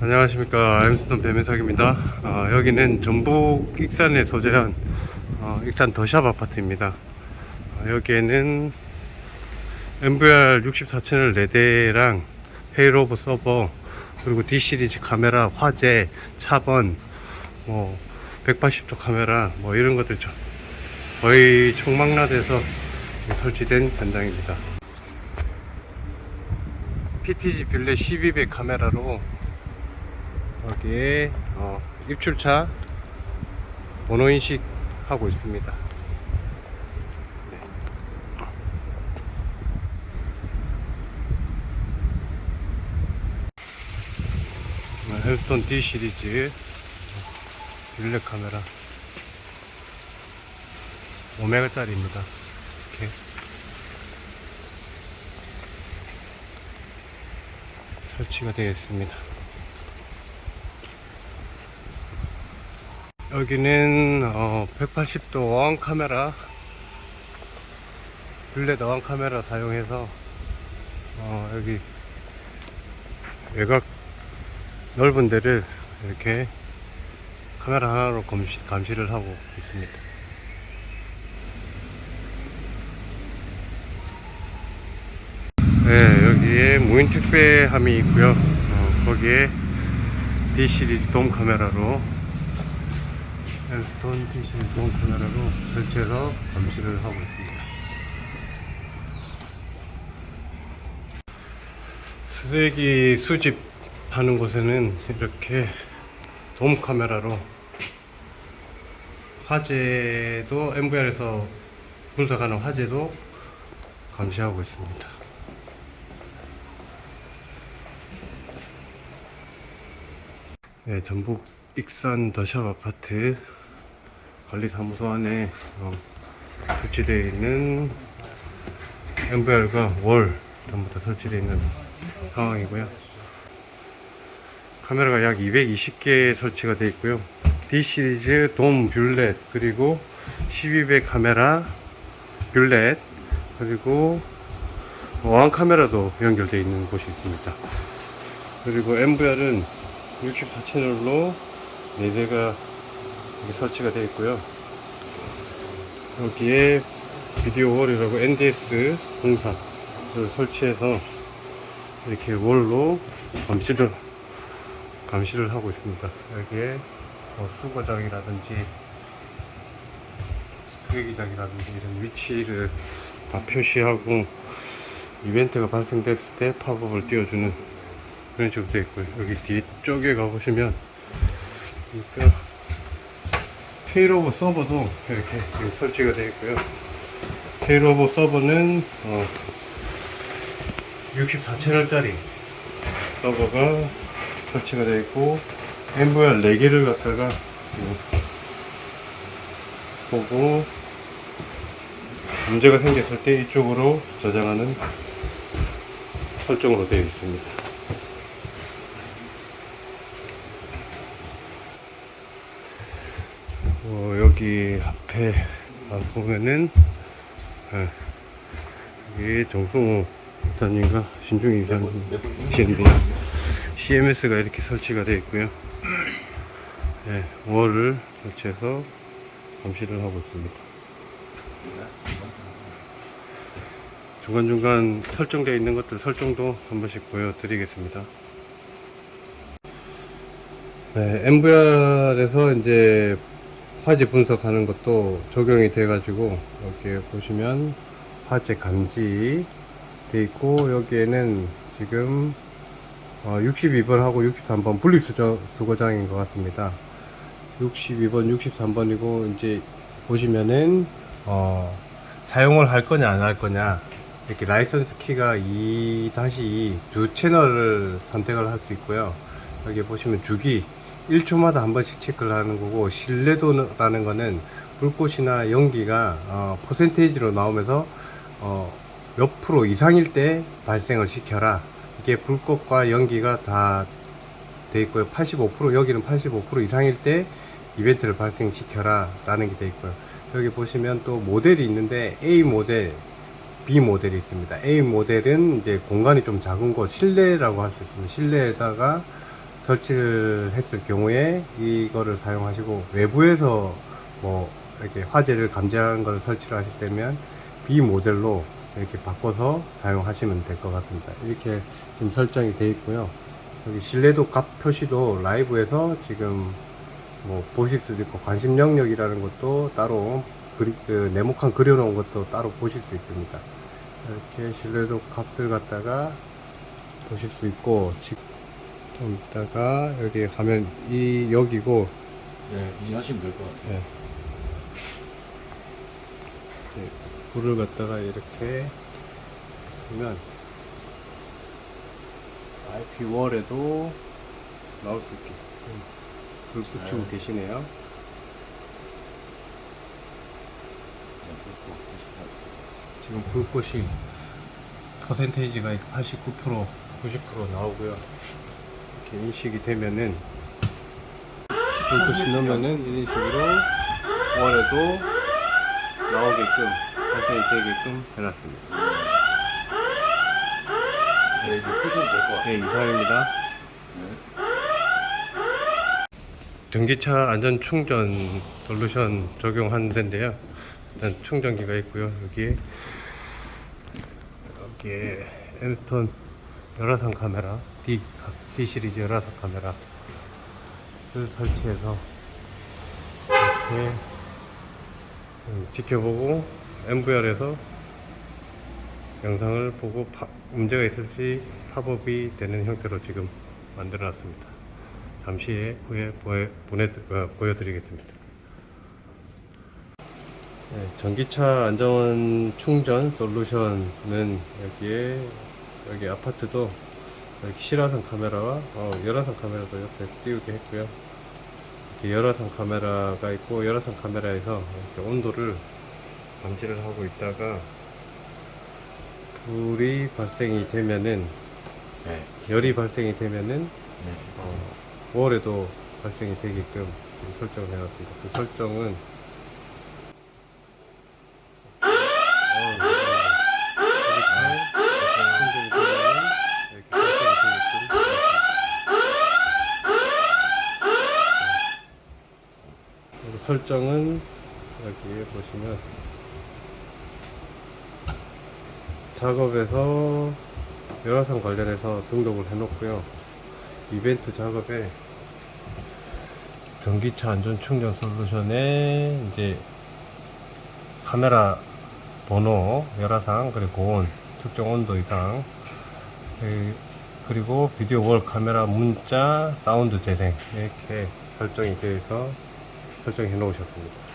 안녕하십니까. 엠스톤 배민석입니다. 어, 여기는 전북 익산에 소재한 어, 익산 더샵 아파트입니다. 어, 여기에는 NVR 64채널 4대랑 failover 서버 그리고 D 시리즈 카메라 화재 차번 뭐 180도 카메라 뭐 이런 것들 저- 거의 총망라돼서 설치된 현장입니다. PTG 빌레 12배 카메라로 여기에 어, 입출차 번호 인식 하고 있습니다. 네. 네, 헬스톤 D 시리즈 빌레 카메라 5메가짜리입니다. 이렇게 설치가 되어 있습니다. 여기는 어, 180도 어항 카메라 블렛 어항 카메라 사용해서 어, 여기 외곽 넓은 데를 이렇게 카메라 하나로 감시, 감시를 하고 있습니다. 네 여기에 무인 택배함이 있고요. 어, 거기에 D 시리즈 돔 카메라로 헬스톤 티슈 돔 카메라로 설치해서 감시를 하고 있습니다. 쓰레기 수집하는 곳에는 이렇게 돔 카메라로 화재도 MVR에서 분석하는 화재도 감시하고 있습니다. 네, 전북 익산 더샵 아파트 관리사무소 안에 어, 설치되어 있는 MVR과 월 전부 다 설치되어 있는 상황이고요. 카메라가 약 220개 설치가 되어 있고요. D 시리즈 돔 bullet 그리고 12배 카메라 bullet 그리고 어안 카메라도 연결되어 있는 곳이 있습니다. 그리고 NVR은 64채널로 4대가 설치가 되어 있고요. 여기에 video wall이라고 NDS 공사를 설치해서 이렇게 wall로 감시를 감시를 하고 있습니다. 여기에 뭐 수거장이라든지 쓰레기장이라든지 이런 위치를 다 표시하고 이벤트가 발생됐을 때 팝업을 띄워주는 그런 식으로 되어 있고요. 여기 뒤쪽에 가보시면 그러니까 failover 서버도 이렇게 지금 설치가 되어 있고요. failover 서버는 어 64채널짜리 서버가 설치가 되어 있고 MVR 4개를 갖다가 보고 문제가 생겼을 때 이쪽으로 저장하는 설정으로 되어 있습니다. 어, 여기 앞에 아, 보면은 예, 여기 정성호 이사님과 신중희 이사님이신데요 CMS가 이렇게 설치가 되어 있고요. 예, 월을 설치해서 감시를 하고 있습니다. 중간중간 설정되어 있는 것들 설정도 한 번씩 보여드리겠습니다. 네, MVR에서 이제 화재 분석하는 것도 적용이 돼 가지고 여기 보시면 화재 감지 돼 있고 여기에는 지금 62번 하고 63번 분리수거장인 것 같습니다. 62번 63번이고 이제 보시면은 어, 사용을 할 거냐 안 할 거냐 이렇게 라이선스 키가 2-2 두 채널을 선택을 할 수 있고요. 여기 보시면 주기 1초마다 한 번씩 체크를 하는 거고 신뢰도라는 거는 불꽃이나 연기가 어, 퍼센테이지로 나오면서 어, 몇 프로 이상일 때 발생을 시켜라 이게 불꽃과 연기가 다 돼 있고요 85% 여기는 85% 이상일 때 이벤트를 발생시켜라 라는 게 돼 있고요 여기 보시면 또 모델이 있는데 A 모델 B 모델이 있습니다. A 모델은 이제 공간이 좀 작은 곳, 실내라고 할 수 있습니다. 실내에다가 설치를 했을 경우에 이거를 사용하시고 외부에서 뭐 이렇게 화재를 감지하는 걸 설치를 하실 때면 B 모델로 이렇게 바꿔서 사용하시면 될 것 같습니다. 이렇게 지금 설정이 되어 있고요. 여기 실내도 값 표시도 라이브에서 지금 뭐 보실 수도 있고 관심 영역이라는 것도 따로 그리, 그 네모칸 그려놓은 것도 따로 보실 수 있습니다. 이렇게 실내도 값을 갖다가 보실 수 있고 지- 좀 이따가 여기 가면 이 여기고 예, 이해하시면 될 것 같아요. 예. 이제 불을 갖다가 이렇게 두면 IP 월에도 나올 수 있게 불 붙이고 네. 계시네요. 네, 그렇고 98. 지금 불꽃이 퍼센테이지가 89% 90% 나오고요. 이렇게 인식이 되면은 불꽃이 넣으면은 이런 식으로 월에도 나오게끔 발생이 되게끔 해놨습니다. 네, 이제 푸시면 될 것 같아요. 네, 이상입니다. 네. 전기차 안전 충전 솔루션 적용하는 데인데요. 일단 충전기가 있고요. 여기에 여기에 엠스톤 열화상 카메라 D, D 시리즈 열화상 카메라를 설치해서 이렇게 음, 지켜보고 MVR에서 영상을 보고 파- 문제가 있을 시 팝업이 되는 형태로 지금 만들어 놨습니다. 잠시 후에 보여, 보내, 어, 보여드리겠습니다. 네, 전기차 안전 충전 솔루션은 여기에 여기 아파트도 이렇게 실화상 카메라와 어, 열화상 카메라도 옆에 띄우게 했고요. 이렇게 열화상 카메라가 있고 열화상 카메라에서 이렇게 온도를 감지를 하고 있다가 불이 발생이 되면은 네. 열이 발생이 되면은 네. 어, 월에도 발생이 되게끔 설정을 해놨습니다. 그 설정은 어, 네. 이렇게 충전이 되면 이렇게 발생이 되게끔 해놨습니다. 그리고 설정은 여기 보시면 작업에서 열화상 관련해서 등록을 해 놓고요. 이벤트 작업에 전기차 안전 충전 솔루션에 이제 카메라 번호, 열화상, 그리고 고온, 특정 온도 이상, 그- 그리고 비디오 월 카메라 문자, 사운드 재생 이렇게 설정이 되어 있어 설정해 놓으셨습니다.